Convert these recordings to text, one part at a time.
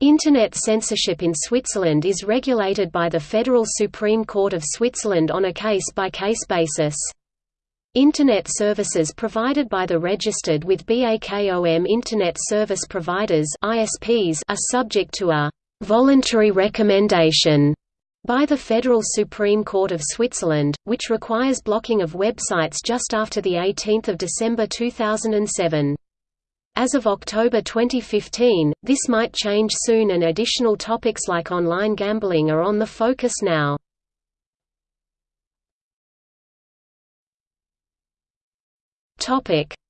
Internet censorship in Switzerland is regulated by the Federal Supreme Court of Switzerland on a case-by-case -case basis. Internet services provided by the registered with BAKOM Internet Service Providers ISPs are subject to a «voluntary recommendation» by the Federal Supreme Court of Switzerland, which requires blocking of websites just after 18 December 2007. As of October 2015, this might change soon and additional topics like online gambling are on the focus now.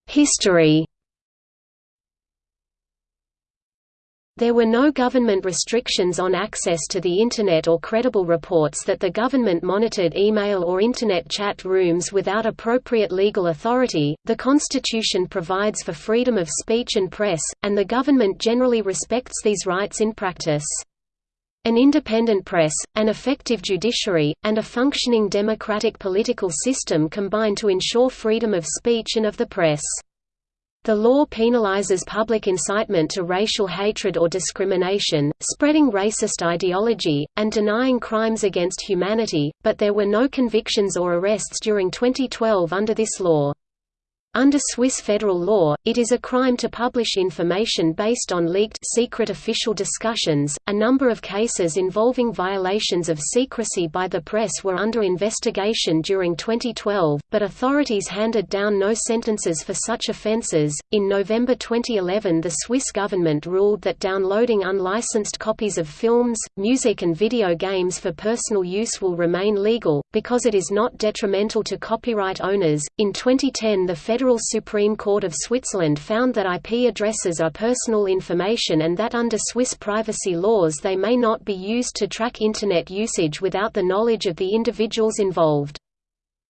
History There were no government restrictions on access to the Internet or credible reports that the government monitored email or Internet chat rooms without appropriate legal authority. The Constitution provides for freedom of speech and press, and the government generally respects these rights in practice. An independent press, an effective judiciary, and a functioning democratic political system combine to ensure freedom of speech and of the press. The law penalizes public incitement to racial hatred or discrimination, spreading racist ideology, and denying crimes against humanity, but there were no convictions or arrests during 2012 under this law. Under Swiss federal law, it is a crime to publish information based on leaked secret official discussions. A number of cases involving violations of secrecy by the press were under investigation during 2012, but authorities handed down no sentences for such offences. In November 2011, the Swiss government ruled that downloading unlicensed copies of films, music, and video games for personal use will remain legal because it is not detrimental to copyright owners. In 2010, the Federal Supreme Court of Switzerland found that IP addresses are personal information and that under Swiss privacy laws they may not be used to track Internet usage without the knowledge of the individuals involved.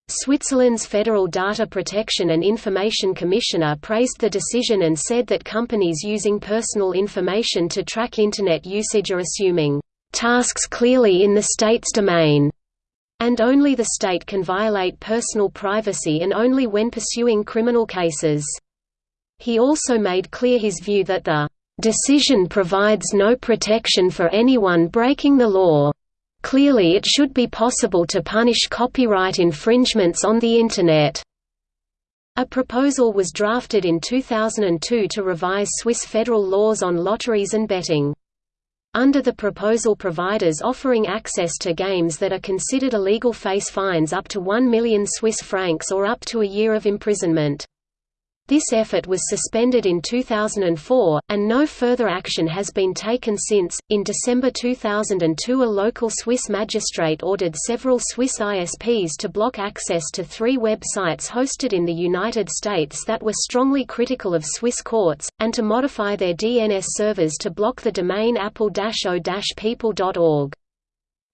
Switzerland's Federal Data Protection and Information Commissioner praised the decision and said that companies using personal information to track Internet usage are assuming tasks clearly in the state's domain and only the state can violate personal privacy and only when pursuing criminal cases. He also made clear his view that the decision provides no protection for anyone breaking the law. Clearly it should be possible to punish copyright infringements on the Internet. A proposal was drafted in 2002 to revise Swiss federal laws on lotteries and betting. Under the proposal providers offering access to games that are considered illegal face fines up to 1 million Swiss francs or up to a year of imprisonment. This effort was suspended in 2004, and no further action has been taken since. In December 2002, a local Swiss magistrate ordered several Swiss ISPs to block access to three websites hosted in the United States that were strongly critical of Swiss courts, and to modify their DNS servers to block the domain appel-au-peuple.org.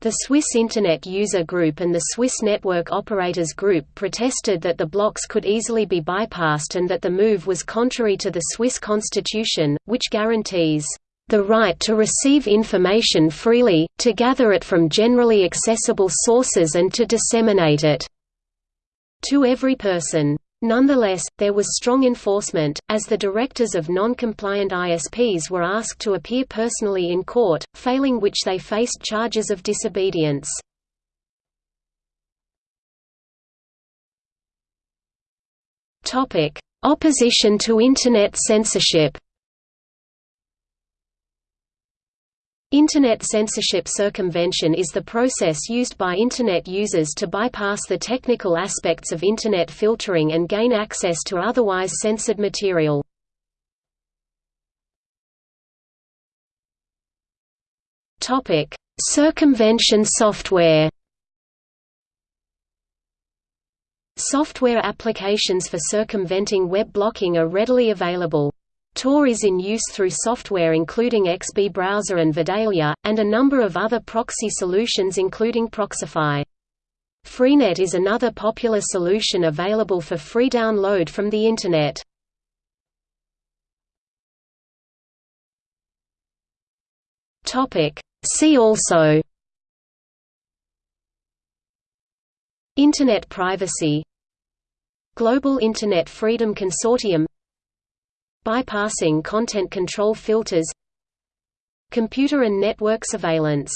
The Swiss Internet User Group and the Swiss Network Operators Group protested that the blocks could easily be bypassed and that the move was contrary to the Swiss constitution, which guarantees the right to receive information freely, to gather it from generally accessible sources and to disseminate it to every person. Nonetheless, there was strong enforcement, as the directors of non-compliant ISPs were asked to appear personally in court, failing which they faced charges of disobedience. Opposition to Internet censorship Internet censorship circumvention is the process used by Internet users to bypass the technical aspects of Internet filtering and gain access to otherwise censored material. Circumvention software Software applications for circumventing web blocking are readily available. Tor is in use through software including XB Browser and Vidalia, and a number of other proxy solutions including Proxify. Freenet is another popular solution available for free download from the Internet. See also Internet privacy Global Internet Freedom Consortium Bypassing content control filters computer and network surveillance